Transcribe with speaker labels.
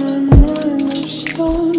Speaker 1: and I know I'm.